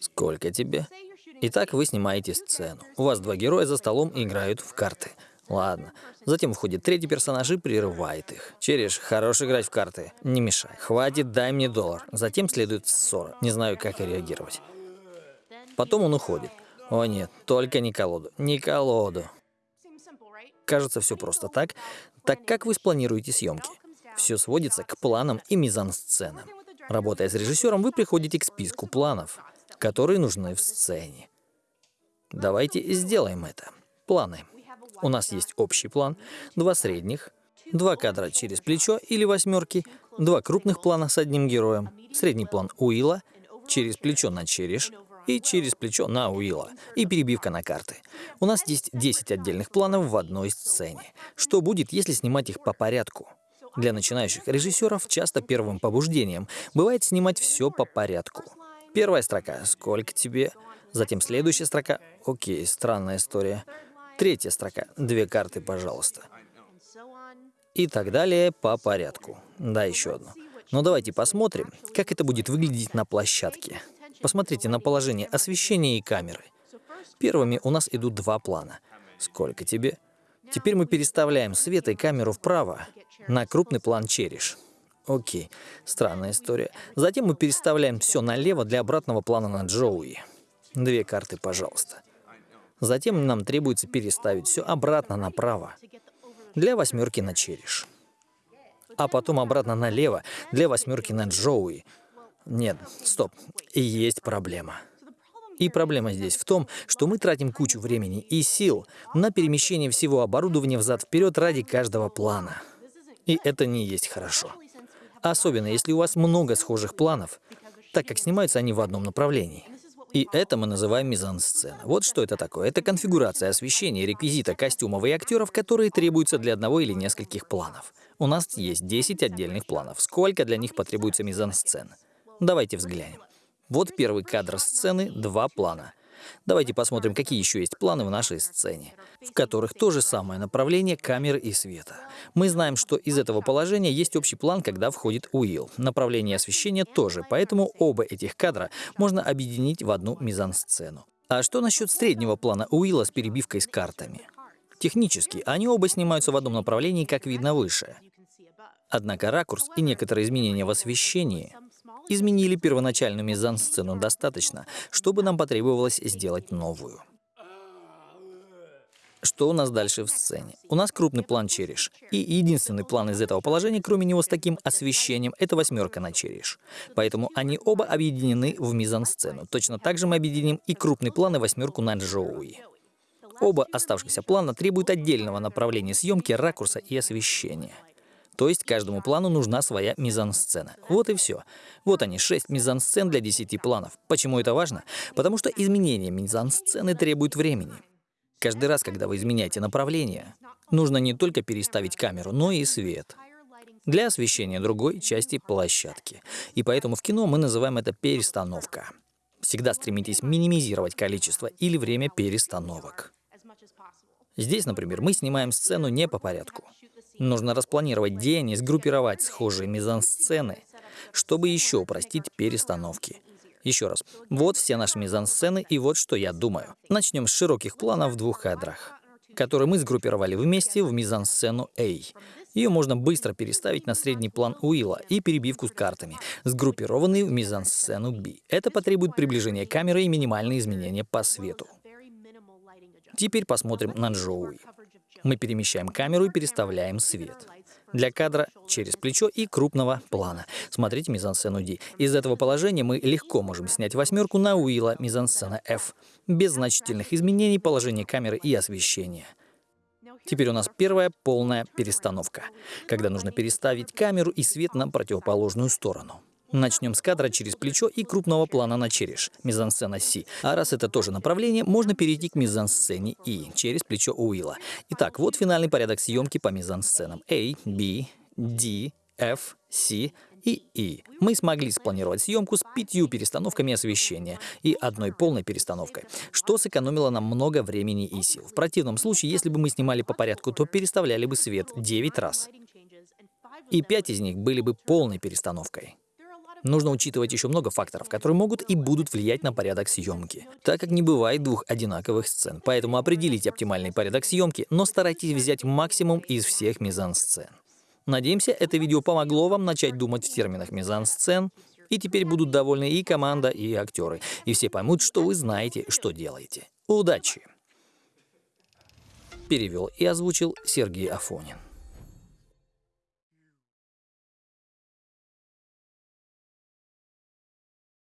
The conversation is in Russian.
Сколько тебе? Итак, вы снимаете сцену. У вас два героя за столом играют в карты. Ладно. Затем входит третий персонаж и прерывает их. Череш, хорош играть в карты. Не мешай. Хватит, дай мне доллар. Затем следует ссора. Не знаю, как реагировать. Потом он уходит. О нет, только не колоду. Не колоду. Кажется, все просто так. Так как вы спланируете съемки? Все сводится к планам и мизансценам. Работая с режиссером, вы приходите к списку планов, которые нужны в сцене. Давайте сделаем это. Планы. У нас есть общий план, два средних, два кадра через плечо или восьмерки, два крупных плана с одним героем, средний план Уилла, через плечо на череш и через плечо на Уилла, и перебивка на карты. У нас есть 10 отдельных планов в одной сцене. Что будет, если снимать их по порядку? Для начинающих режиссеров часто первым побуждением бывает снимать все по порядку. Первая строка «Сколько тебе?», затем следующая строка «Окей, странная история», Третья строка. Две карты, пожалуйста. И так далее по порядку. Да, еще одну. Но давайте посмотрим, как это будет выглядеть на площадке. Посмотрите на положение освещения и камеры. Первыми у нас идут два плана. Сколько тебе? Теперь мы переставляем свет и камеру вправо на крупный план череш. Окей, странная история. Затем мы переставляем все налево для обратного плана на Джоуи. Две карты, пожалуйста. Затем нам требуется переставить все обратно направо для восьмерки на череш. А потом обратно налево для восьмерки на Джоуи. Нет, стоп, есть проблема. И проблема здесь в том, что мы тратим кучу времени и сил на перемещение всего оборудования взад-вперед ради каждого плана. И это не есть хорошо. Особенно если у вас много схожих планов, так как снимаются они в одном направлении. И это мы называем мизансцена. Вот что это такое. Это конфигурация освещения, реквизита, костюмов и актеров, которые требуются для одного или нескольких планов. У нас есть 10 отдельных планов. Сколько для них потребуется мизансцен? Давайте взглянем. Вот первый кадр сцены, два плана. Давайте посмотрим, какие еще есть планы в нашей сцене, в которых то же самое направление камеры и света. Мы знаем, что из этого положения есть общий план, когда входит Уилл. Направление освещения тоже, поэтому оба этих кадра можно объединить в одну мизансцену. А что насчет среднего плана Уилла с перебивкой с картами? Технически, они оба снимаются в одном направлении, как видно выше. Однако ракурс и некоторые изменения в освещении изменили первоначальную мизансцену достаточно, чтобы нам потребовалось сделать новую. Что у нас дальше в сцене? У нас крупный план череш. И единственный план из этого положения, кроме него с таким освещением, это восьмерка на череш. Поэтому они оба объединены в мизансцену. Точно так же мы объединим и крупный план и восьмерку на Джоуи. Оба оставшихся плана требуют отдельного направления съемки, ракурса и освещения. То есть каждому плану нужна своя мизансцена. Вот и все. Вот они, 6 мизансцен для 10 планов. Почему это важно? Потому что изменение мизансцены требует времени. Каждый раз, когда вы изменяете направление, нужно не только переставить камеру, но и свет для освещения другой части площадки. И поэтому в кино мы называем это перестановка. Всегда стремитесь минимизировать количество или время перестановок. Здесь, например, мы снимаем сцену не по порядку. Нужно распланировать день и сгруппировать схожие мизансцены, чтобы еще упростить перестановки. Еще раз, вот все наши мизансцены и вот что я думаю. Начнем с широких планов в двух кадрах, которые мы сгруппировали вместе в мизансцену A. Ее можно быстро переставить на средний план Уилла и перебивку с картами, сгруппированные в мизансцену B. Это потребует приближения камеры и минимальные изменения по свету. Теперь посмотрим на Джоуи. Мы перемещаем камеру и переставляем свет. Для кадра через плечо и крупного плана. Смотрите мизансцену D. Из этого положения мы легко можем снять восьмерку на Уилла мизансцена F. Без значительных изменений положения камеры и освещения. Теперь у нас первая полная перестановка, когда нужно переставить камеру и свет на противоположную сторону. Начнем с кадра через плечо и крупного плана на череш, мизансцена Си. А раз это тоже направление, можно перейти к мизансцене И, через плечо Уилла. Итак, вот финальный порядок съемки по мизансценам A, B, D, F, C и E. Мы смогли спланировать съемку с пятью перестановками освещения и одной полной перестановкой, что сэкономило нам много времени и сил. В противном случае, если бы мы снимали по порядку, то переставляли бы свет 9 раз. И пять из них были бы полной перестановкой. Нужно учитывать еще много факторов, которые могут и будут влиять на порядок съемки, так как не бывает двух одинаковых сцен. Поэтому определите оптимальный порядок съемки, но старайтесь взять максимум из всех мизансцен. Надеемся, это видео помогло вам начать думать в терминах мизансцен, и теперь будут довольны и команда, и актеры, и все поймут, что вы знаете, что делаете. Удачи! Перевел и озвучил Сергей Афонин.